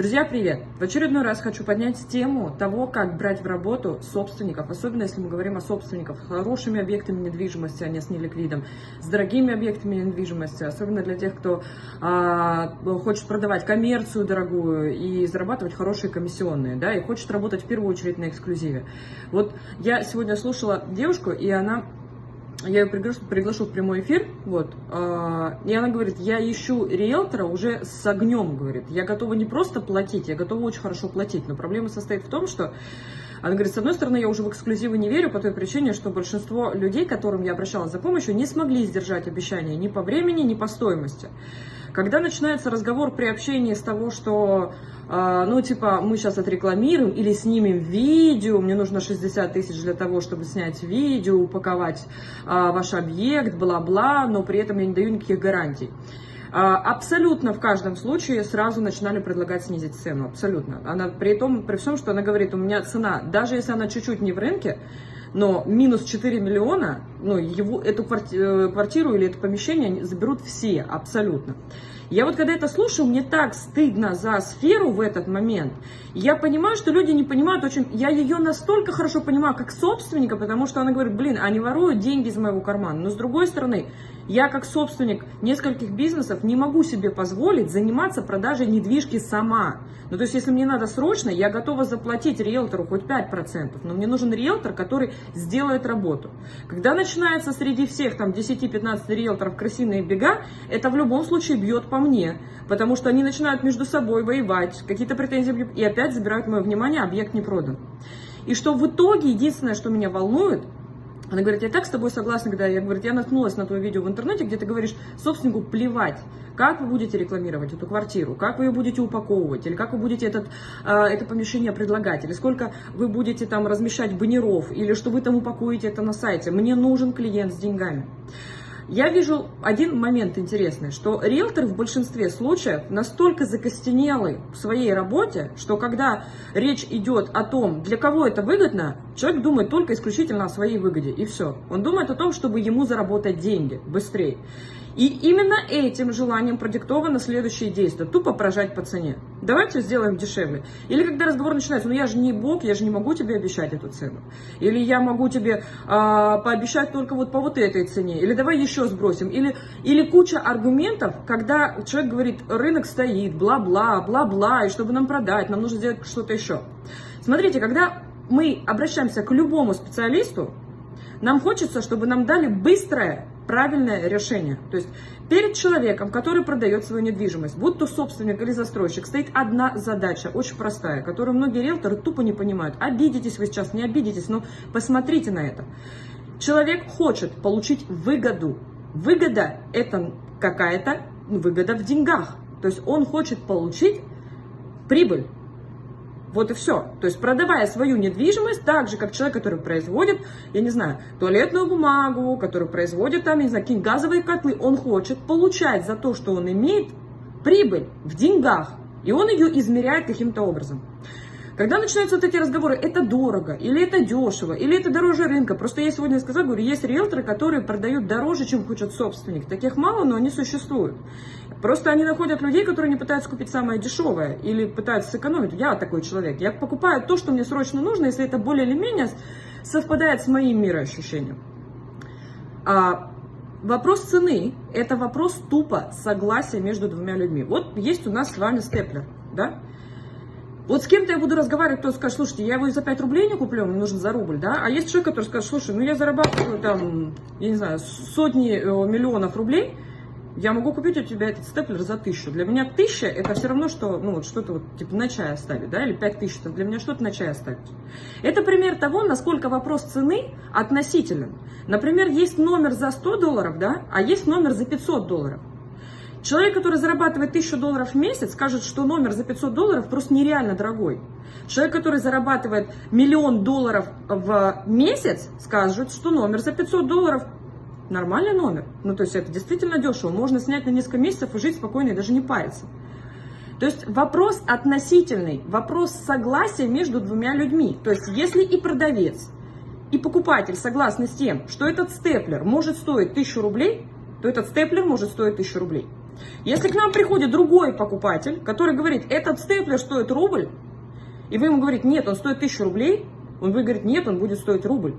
Друзья, привет! В очередной раз хочу поднять тему того, как брать в работу собственников, особенно если мы говорим о собственниках с хорошими объектами недвижимости, а не с неликвидом, с дорогими объектами недвижимости, особенно для тех, кто а, хочет продавать коммерцию дорогую и зарабатывать хорошие комиссионные, да, и хочет работать в первую очередь на эксклюзиве. Вот я сегодня слушала девушку, и она я ее приглашу, приглашу в прямой эфир, вот, э, и она говорит, я ищу риэлтора уже с огнем, говорит, я готова не просто платить, я готова очень хорошо платить, но проблема состоит в том, что, она говорит, с одной стороны, я уже в эксклюзивы не верю по той причине, что большинство людей, которым я обращалась за помощью, не смогли сдержать обещания ни по времени, ни по стоимости. Когда начинается разговор при общении с того, что, ну, типа, мы сейчас отрекламируем или снимем видео, мне нужно 60 тысяч для того, чтобы снять видео, упаковать э, ваш объект, бла-бла, но при этом я не даю никаких гарантий. Абсолютно в каждом случае сразу начинали предлагать снизить цену, абсолютно. Она при том, при всем, что она говорит, у меня цена, даже если она чуть-чуть не в рынке, но минус 4 миллиона, ну, его, эту э, квартиру или это помещение заберут все, абсолютно. Я вот когда это слушаю, мне так стыдно за сферу в этот момент. Я понимаю, что люди не понимают очень... Я ее настолько хорошо понимаю, как собственника, потому что она говорит, блин, они воруют деньги из моего кармана. Но с другой стороны, я как собственник нескольких бизнесов не могу себе позволить заниматься продажей недвижки сама. Ну, то есть, если мне надо срочно, я готова заплатить риэлтору хоть 5%, но мне нужен риэлтор, который сделает работу. Когда начинается среди всех там 10-15 риэлторов крысиные бега, это в любом случае бьет по мне, потому что они начинают между собой воевать, какие-то претензии, и опять забирают мое внимание, объект не продан. И что в итоге, единственное, что меня волнует, она говорит, я так с тобой согласна, когда я, говорит, я наткнулась на твое видео в интернете, где ты говоришь собственнику плевать, как вы будете рекламировать эту квартиру, как вы ее будете упаковывать, или как вы будете этот, а, это помещение предлагать, или сколько вы будете там размещать баннеров, или что вы там упакуете это на сайте. Мне нужен клиент с деньгами. Я вижу один момент интересный, что риэлтор в большинстве случаев настолько закостенелый в своей работе, что когда речь идет о том, для кого это выгодно, человек думает только исключительно о своей выгоде, и все. Он думает о том, чтобы ему заработать деньги быстрее. И именно этим желанием продиктовано следующее действие. Тупо прожать по цене. Давайте сделаем дешевле. Или когда разговор начинается, ну я же не бог, я же не могу тебе обещать эту цену. Или я могу тебе а, пообещать только вот по вот этой цене. Или давай еще сбросим. Или, или куча аргументов, когда человек говорит, рынок стоит, бла-бла, бла-бла, и чтобы нам продать, нам нужно сделать что-то еще. Смотрите, когда мы обращаемся к любому специалисту, нам хочется, чтобы нам дали быстрое правильное решение. То есть перед человеком, который продает свою недвижимость, будь то собственник или застройщик, стоит одна задача, очень простая, которую многие риэлторы тупо не понимают. Обидитесь вы сейчас, не обидитесь, но посмотрите на это. Человек хочет получить выгоду. Выгода – это какая-то выгода в деньгах. То есть он хочет получить прибыль. Вот и все. То есть продавая свою недвижимость, так же, как человек, который производит, я не знаю, туалетную бумагу, который производит там, не знаю, какие газовые котлы, он хочет получать за то, что он имеет прибыль в деньгах. И он ее измеряет каким-то образом. Когда начинаются вот эти разговоры, это дорого, или это дешево, или это дороже рынка. Просто я сегодня сказала, говорю, есть риэлторы, которые продают дороже, чем хочет собственник. Таких мало, но они существуют. Просто они находят людей, которые не пытаются купить самое дешевое или пытаются сэкономить. Я такой человек. Я покупаю то, что мне срочно нужно, если это более или менее совпадает с моим мироощущением. А вопрос цены – это вопрос тупо согласия между двумя людьми. Вот есть у нас с вами степлер, да? Вот с кем-то я буду разговаривать, кто скажет, слушайте, я его за 5 рублей не куплю, мне нужен за рубль, да? А есть человек, который скажет, слушай, ну я зарабатываю там, я не знаю, сотни э, миллионов рублей, я могу купить у тебя этот степлер за тысячу. Для меня тысяча это все равно, что ну, вот что-то вот, типа на чай оставить, да, или пять тысяч, это для меня что-то на чай оставить. Это пример того, насколько вопрос цены относителен. Например, есть номер за 100 долларов, да, а есть номер за 500 долларов. Человек, который зарабатывает 1000 долларов в месяц, скажет, что номер за 500 долларов просто нереально дорогой. Человек, который зарабатывает миллион долларов в месяц, скажет, что номер за 500 долларов нормальный номер. Ну, то есть это действительно дешево. Можно снять на несколько месяцев и жить спокойно и даже не париться. То есть вопрос относительный, вопрос согласия между двумя людьми. То есть если и продавец, и покупатель согласны с тем, что этот степлер может стоить 1000 рублей, то этот степлер может стоить 1000 рублей. Если к нам приходит другой покупатель, который говорит, этот степлер стоит рубль, и вы ему говорите, нет, он стоит тысячу рублей, он будет говорить, нет, он будет стоить рубль.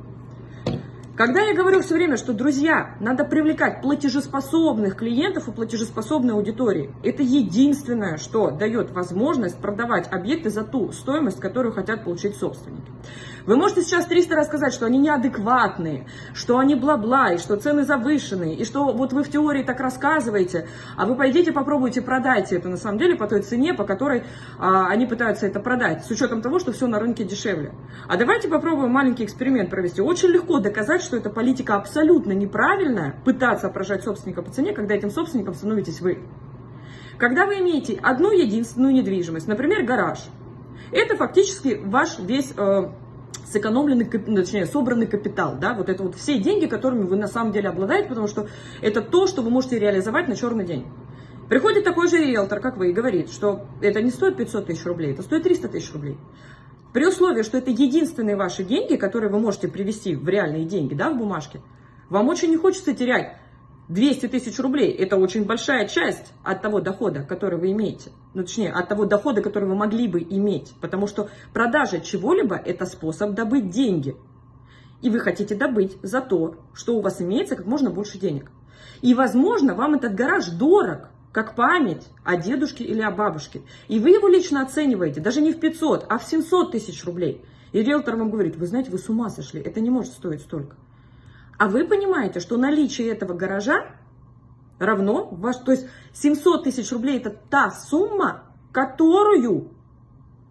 Когда я говорю все время, что, друзья, надо привлекать платежеспособных клиентов и платежеспособной аудитории, это единственное, что дает возможность продавать объекты за ту стоимость, которую хотят получить собственники. Вы можете сейчас 300 раз сказать, что они неадекватные, что они бла-бла, и что цены завышенные, и что вот вы в теории так рассказываете, а вы пойдите попробуйте продать это на самом деле по той цене, по которой а, они пытаются это продать, с учетом того, что все на рынке дешевле. А давайте попробуем маленький эксперимент провести. Очень легко доказать, что эта политика абсолютно неправильная, пытаться опражать собственника по цене, когда этим собственником становитесь вы. Когда вы имеете одну единственную недвижимость, например, гараж, это фактически ваш весь э, сэкономленный, ну, точнее, собранный капитал, да, вот это вот все деньги, которыми вы на самом деле обладаете, потому что это то, что вы можете реализовать на черный день. Приходит такой же риэлтор, как вы, и говорит, что это не стоит 500 тысяч рублей, это стоит 300 тысяч рублей. При условии, что это единственные ваши деньги, которые вы можете привести в реальные деньги, да, в бумажке, вам очень не хочется терять 200 тысяч рублей – это очень большая часть от того дохода, который вы имеете. Ну, точнее, от того дохода, который вы могли бы иметь. Потому что продажа чего-либо – это способ добыть деньги. И вы хотите добыть за то, что у вас имеется как можно больше денег. И, возможно, вам этот гараж дорог, как память о дедушке или о бабушке. И вы его лично оцениваете даже не в 500, а в 700 тысяч рублей. И риэлтор вам говорит, вы знаете, вы с ума сошли, это не может стоить столько. А вы понимаете, что наличие этого гаража равно, ваш, то есть 700 тысяч рублей это та сумма, которую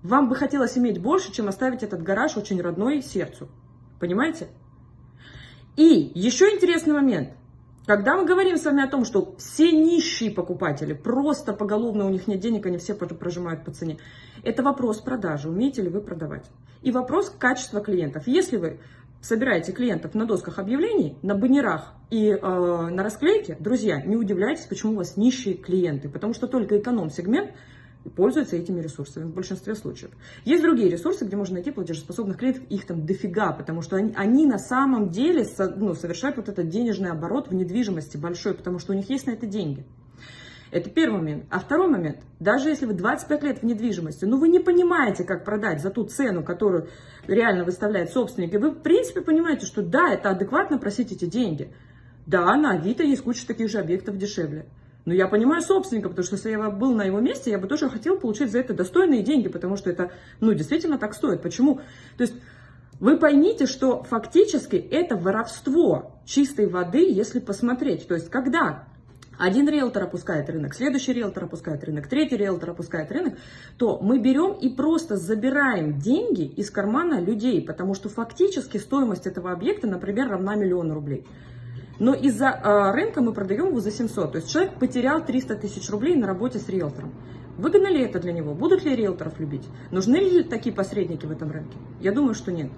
вам бы хотелось иметь больше, чем оставить этот гараж очень родной сердцу. Понимаете? И еще интересный момент. Когда мы говорим с вами о том, что все нищие покупатели, просто поголовно у них нет денег, они все прожимают по цене, это вопрос продажи, умеете ли вы продавать. И вопрос качества клиентов. Если вы собираете клиентов на досках объявлений, на баннерах и э, на расклейке, друзья, не удивляйтесь, почему у вас нищие клиенты, потому что только эконом-сегмент пользуется этими ресурсами в большинстве случаев. Есть другие ресурсы, где можно найти платежеспособных клиентов, их там дофига, потому что они, они на самом деле со, ну, совершают вот этот денежный оборот в недвижимости большой, потому что у них есть на это деньги. Это первый момент. А второй момент, даже если вы 25 лет в недвижимости, ну, вы не понимаете, как продать за ту цену, которую реально выставляет собственник, и вы, в принципе, понимаете, что да, это адекватно просить эти деньги. Да, на Авито есть куча таких же объектов дешевле. Но я понимаю собственника, потому что если я был на его месте, я бы тоже хотел получить за это достойные деньги, потому что это, ну, действительно так стоит. Почему? То есть вы поймите, что фактически это воровство чистой воды, если посмотреть. То есть когда один риэлтор опускает рынок, следующий риэлтор опускает рынок, третий риэлтор опускает рынок, то мы берем и просто забираем деньги из кармана людей, потому что фактически стоимость этого объекта, например, равна миллиону рублей. Но из-за э, рынка мы продаем его за 700. То есть человек потерял 300 тысяч рублей на работе с риэлтором. Выгодно ли это для него? Будут ли риэлторов любить? Нужны ли такие посредники в этом рынке? Я думаю, что нет.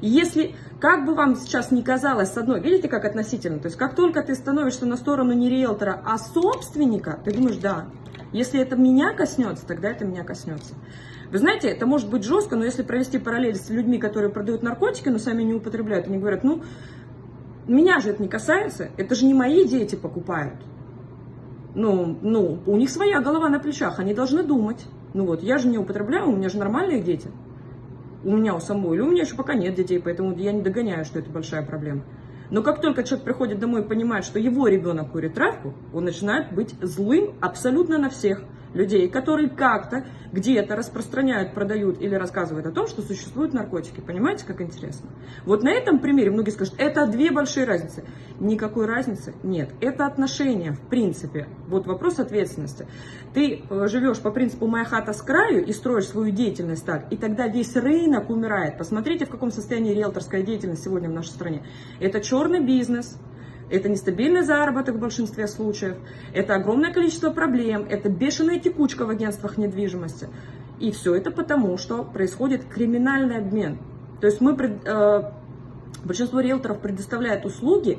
И если, как бы вам сейчас не казалось, с одной, видите, как относительно, то есть как только ты становишься на сторону не риэлтора, а собственника, ты думаешь, да, если это меня коснется, тогда это меня коснется. Вы знаете, это может быть жестко, но если провести параллель с людьми, которые продают наркотики, но сами не употребляют, они говорят, ну, меня же это не касается, это же не мои дети покупают ну, ну, у них своя голова на плечах, они должны думать. Ну вот, я же не употребляю, у меня же нормальные дети. У меня у самой, или у меня еще пока нет детей, поэтому я не догоняю, что это большая проблема. Но как только человек приходит домой и понимает, что его ребенок курит травку, он начинает быть злым абсолютно на всех людей, которые как-то где-то распространяют, продают или рассказывают о том, что существуют наркотики. Понимаете, как интересно? Вот на этом примере многие скажут, это две большие разницы. Никакой разницы нет. Это отношения, в принципе. Вот вопрос ответственности. Ты э, живешь по принципу «моя хата с краю» и строишь свою деятельность так, и тогда весь рынок умирает. Посмотрите, в каком состоянии риэлторская деятельность сегодня в нашей стране. Это черный бизнес, это нестабильный заработок в большинстве случаев, это огромное количество проблем, это бешеная текучка в агентствах недвижимости. И все это потому, что происходит криминальный обмен. То есть мы, э, большинство риэлторов предоставляет услуги,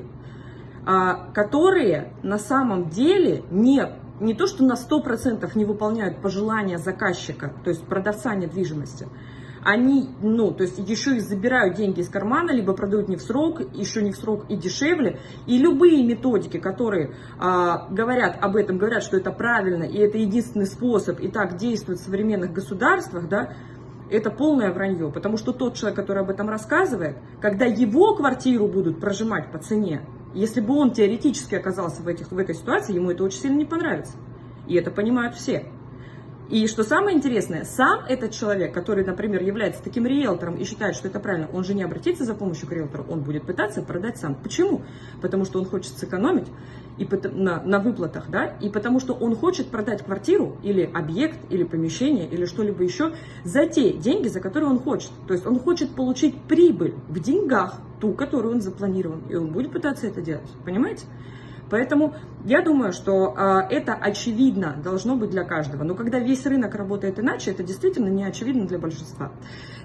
э, которые на самом деле не, не то, что на 100% не выполняют пожелания заказчика, то есть продавца недвижимости, они, ну, то есть еще и забирают деньги из кармана, либо продают не в срок, еще не в срок и дешевле. И любые методики, которые а, говорят об этом, говорят, что это правильно, и это единственный способ, и так действует в современных государствах, да, это полное вранье, потому что тот человек, который об этом рассказывает, когда его квартиру будут прожимать по цене, если бы он теоретически оказался в, этих, в этой ситуации, ему это очень сильно не понравится. И это понимают все. И что самое интересное, сам этот человек, который, например, является таким риэлтором и считает, что это правильно, он же не обратится за помощью к риэлтору, он будет пытаться продать сам. Почему? Потому что он хочет сэкономить и на, на выплатах, да, и потому что он хочет продать квартиру или объект, или помещение, или что-либо еще за те деньги, за которые он хочет. То есть он хочет получить прибыль в деньгах, ту, которую он запланировал, и он будет пытаться это делать, понимаете? Поэтому я думаю, что э, это очевидно должно быть для каждого. Но когда весь рынок работает иначе, это действительно не очевидно для большинства.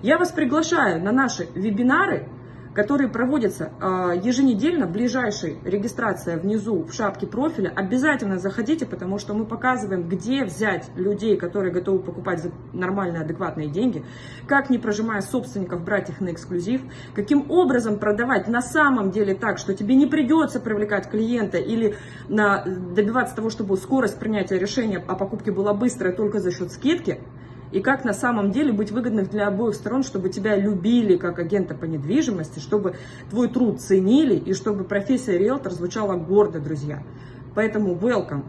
Я вас приглашаю на наши вебинары, которые проводятся э, еженедельно, ближайшей регистрация внизу в шапке профиля. Обязательно заходите, потому что мы показываем, где взять людей, которые готовы покупать за нормальные, адекватные деньги, как не прожимая собственников брать их на эксклюзив, каким образом продавать на самом деле так, что тебе не придется привлекать клиента или на, добиваться того, чтобы скорость принятия решения о покупке была быстрая только за счет скидки, и как на самом деле быть выгодным для обоих сторон, чтобы тебя любили как агента по недвижимости, чтобы твой труд ценили и чтобы профессия риэлтор звучала гордо, друзья. Поэтому welcome!